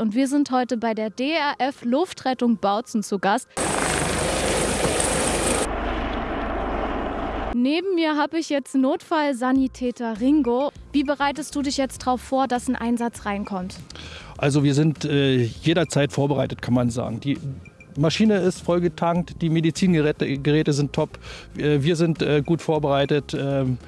Und wir sind heute bei der DRF Luftrettung Bautzen zu Gast. Neben mir habe ich jetzt Notfallsanitäter Ringo. Wie bereitest du dich jetzt darauf vor, dass ein Einsatz reinkommt? Also wir sind äh, jederzeit vorbereitet, kann man sagen. Die Maschine ist vollgetankt, die Medizingeräte Geräte sind top, wir sind äh, gut vorbereitet. Ähm,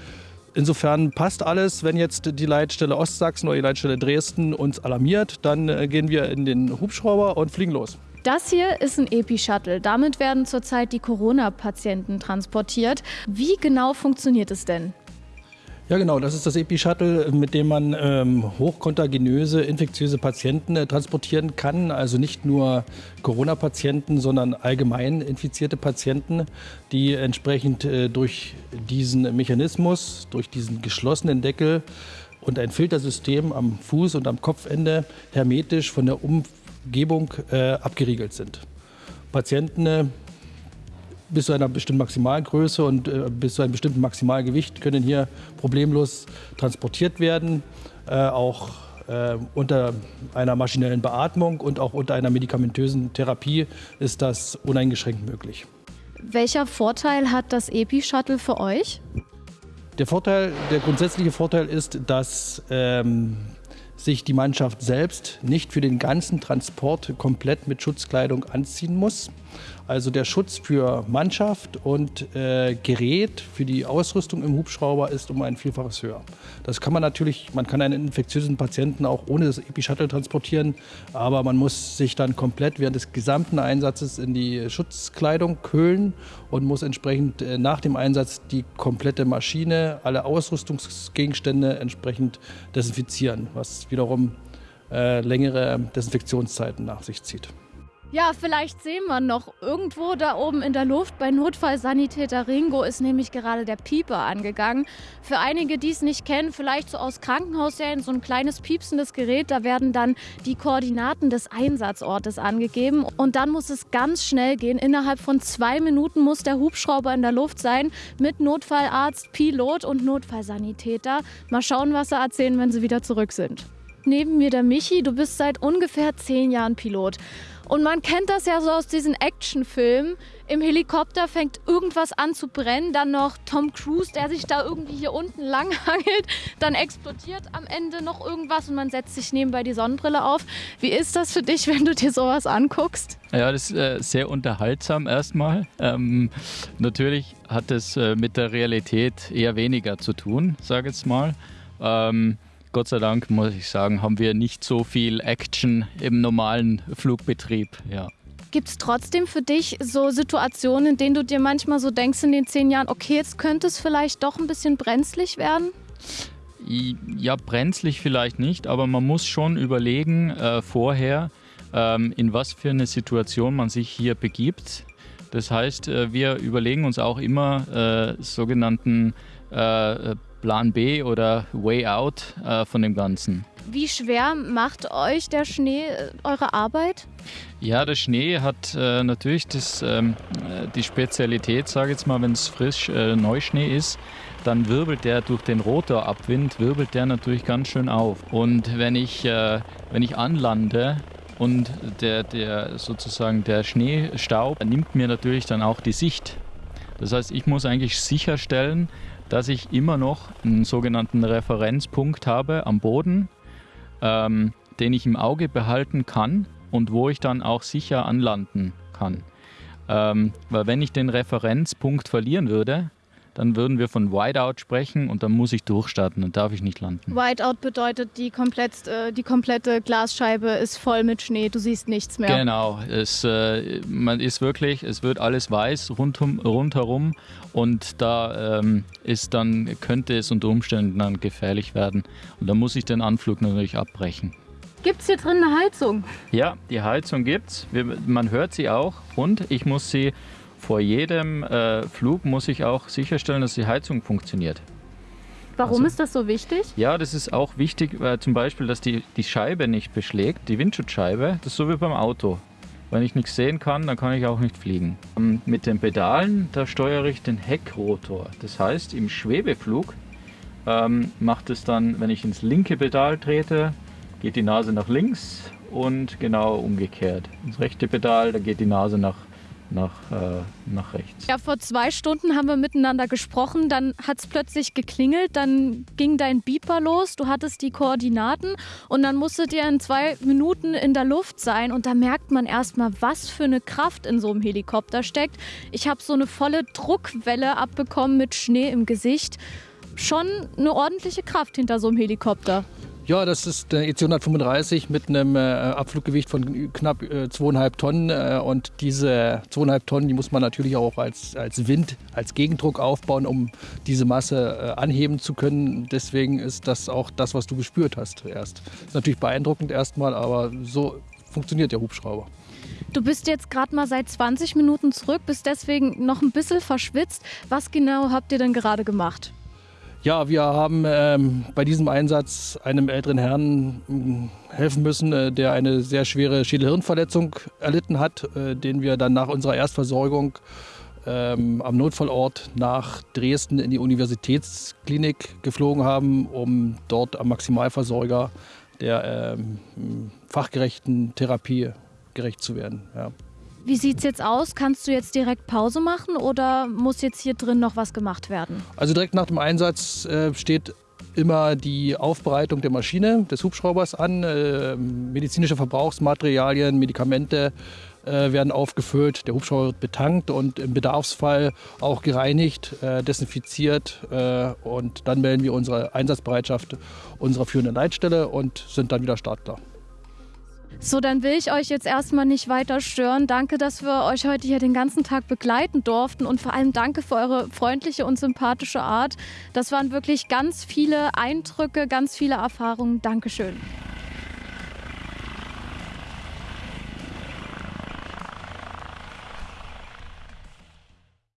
insofern passt alles. Wenn jetzt die Leitstelle Ostsachsen oder die Leitstelle Dresden uns alarmiert, dann äh, gehen wir in den Hubschrauber und fliegen los. Das hier ist ein Epi-Shuttle. Damit werden zurzeit die Corona-Patienten transportiert. Wie genau funktioniert es denn? Ja, genau. Das ist das Epi-Shuttle, mit dem man ähm, hochkontaginöse, infektiöse Patienten äh, transportieren kann. Also nicht nur Corona-Patienten, sondern allgemein infizierte Patienten, die entsprechend äh, durch diesen Mechanismus, durch diesen geschlossenen Deckel und ein Filtersystem am Fuß und am Kopfende hermetisch von der Umgebung äh, abgeriegelt sind. Patienten äh, bis zu einer bestimmten Maximalgröße und äh, bis zu einem bestimmten Maximalgewicht können hier problemlos transportiert werden, äh, auch äh, unter einer maschinellen Beatmung und auch unter einer medikamentösen Therapie ist das uneingeschränkt möglich. Welcher Vorteil hat das Epi-Shuttle für euch? Der Vorteil, der grundsätzliche Vorteil ist, dass ähm, sich die Mannschaft selbst nicht für den ganzen Transport komplett mit Schutzkleidung anziehen muss. Also der Schutz für Mannschaft und äh, Gerät für die Ausrüstung im Hubschrauber ist um ein Vielfaches höher. Das kann man natürlich, man kann einen infektiösen Patienten auch ohne das Epi-Shuttle transportieren, aber man muss sich dann komplett während des gesamten Einsatzes in die Schutzkleidung kühlen und muss entsprechend äh, nach dem Einsatz die komplette Maschine, alle Ausrüstungsgegenstände entsprechend desinfizieren, was wiederum äh, längere Desinfektionszeiten nach sich zieht. Ja, vielleicht sehen wir noch irgendwo da oben in der Luft bei Notfallsanitäter Ringo ist nämlich gerade der Pieper angegangen. Für einige, die es nicht kennen, vielleicht so aus Krankenhausserien, so ein kleines piepsendes Gerät, da werden dann die Koordinaten des Einsatzortes angegeben und dann muss es ganz schnell gehen. Innerhalb von zwei Minuten muss der Hubschrauber in der Luft sein mit Notfallarzt, Pilot und Notfallsanitäter. Mal schauen, was sie erzählen, wenn sie wieder zurück sind. Neben mir der Michi, du bist seit ungefähr zehn Jahren Pilot. Und man kennt das ja so aus diesen Actionfilmen. Im Helikopter fängt irgendwas an zu brennen, dann noch Tom Cruise, der sich da irgendwie hier unten langhangelt, dann explodiert am Ende noch irgendwas und man setzt sich nebenbei die Sonnenbrille auf. Wie ist das für dich, wenn du dir sowas anguckst? Ja, das ist äh, sehr unterhaltsam erstmal. Ähm, natürlich hat es äh, mit der Realität eher weniger zu tun, sage ich jetzt mal. Ähm, Gott sei Dank, muss ich sagen, haben wir nicht so viel Action im normalen Flugbetrieb. Ja. Gibt es trotzdem für dich so Situationen, in denen du dir manchmal so denkst in den zehn Jahren, okay, jetzt könnte es vielleicht doch ein bisschen brenzlig werden? Ja, brenzlig vielleicht nicht, aber man muss schon überlegen äh, vorher, ähm, in was für eine Situation man sich hier begibt. Das heißt, äh, wir überlegen uns auch immer äh, sogenannten äh, Plan B oder Way Out äh, von dem Ganzen. Wie schwer macht euch der Schnee äh, eure Arbeit? Ja, der Schnee hat äh, natürlich das, ähm, äh, die Spezialität, sage ich jetzt mal, wenn es frisch äh, Neuschnee ist, dann wirbelt der durch den Rotorabwind, wirbelt der natürlich ganz schön auf. Und wenn ich, äh, wenn ich anlande, und der, der sozusagen der Schneestaub nimmt mir natürlich dann auch die Sicht. Das heißt, ich muss eigentlich sicherstellen, dass ich immer noch einen sogenannten Referenzpunkt habe am Boden, ähm, den ich im Auge behalten kann und wo ich dann auch sicher anlanden kann. Ähm, weil wenn ich den Referenzpunkt verlieren würde, dann würden wir von Whiteout sprechen und dann muss ich durchstarten, dann darf ich nicht landen. Whiteout bedeutet, die, komplett, äh, die komplette Glasscheibe ist voll mit Schnee, du siehst nichts mehr. Genau, es äh, man ist wirklich, es wird alles weiß rundum, rundherum und da ähm, ist dann, könnte es unter Umständen dann gefährlich werden und da muss ich den Anflug natürlich abbrechen. Gibt es hier drin eine Heizung? Ja, die Heizung gibt's. Man hört sie auch und ich muss sie vor jedem äh, Flug muss ich auch sicherstellen, dass die Heizung funktioniert. Warum also, ist das so wichtig? Ja, das ist auch wichtig, äh, zum Beispiel, dass die, die Scheibe nicht beschlägt, die Windschutzscheibe. Das ist so wie beim Auto. Wenn ich nichts sehen kann, dann kann ich auch nicht fliegen. Ähm, mit den Pedalen, da steuere ich den Heckrotor. Das heißt, im Schwebeflug ähm, macht es dann, wenn ich ins linke Pedal trete, geht die Nase nach links und genau umgekehrt. Das rechte Pedal, da geht die Nase nach nach, äh, nach rechts. Ja, vor zwei Stunden haben wir miteinander gesprochen, dann hat es plötzlich geklingelt, dann ging dein Beeper los, du hattest die Koordinaten und dann musstet ihr in zwei Minuten in der Luft sein und da merkt man erstmal, was für eine Kraft in so einem Helikopter steckt. Ich habe so eine volle Druckwelle abbekommen mit Schnee im Gesicht. Schon eine ordentliche Kraft hinter so einem Helikopter. Ja, das ist der EC 135 mit einem äh, Abfluggewicht von knapp äh, zweieinhalb Tonnen. Äh, und diese zweieinhalb Tonnen, die muss man natürlich auch als, als Wind, als Gegendruck aufbauen, um diese Masse äh, anheben zu können. Deswegen ist das auch das, was du gespürt hast erst. Ist natürlich beeindruckend erstmal, aber so funktioniert der Hubschrauber. Du bist jetzt gerade mal seit 20 Minuten zurück, bist deswegen noch ein bisschen verschwitzt. Was genau habt ihr denn gerade gemacht? Ja, wir haben ähm, bei diesem Einsatz einem älteren Herrn äh, helfen müssen, äh, der eine sehr schwere Schädelhirnverletzung erlitten hat, äh, den wir dann nach unserer Erstversorgung ähm, am Notfallort nach Dresden in die Universitätsklinik geflogen haben, um dort am Maximalversorger der ähm, fachgerechten Therapie gerecht zu werden. Ja. Wie sieht es jetzt aus? Kannst du jetzt direkt Pause machen oder muss jetzt hier drin noch was gemacht werden? Also direkt nach dem Einsatz äh, steht immer die Aufbereitung der Maschine, des Hubschraubers an. Äh, medizinische Verbrauchsmaterialien, Medikamente äh, werden aufgefüllt. Der Hubschrauber wird betankt und im Bedarfsfall auch gereinigt, äh, desinfiziert. Äh, und dann melden wir unsere Einsatzbereitschaft unserer führenden Leitstelle und sind dann wieder startklar. So, dann will ich euch jetzt erstmal nicht weiter stören. Danke, dass wir euch heute hier den ganzen Tag begleiten durften und vor allem danke für eure freundliche und sympathische Art. Das waren wirklich ganz viele Eindrücke, ganz viele Erfahrungen. Dankeschön.